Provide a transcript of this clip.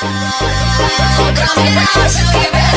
Come here now, show you better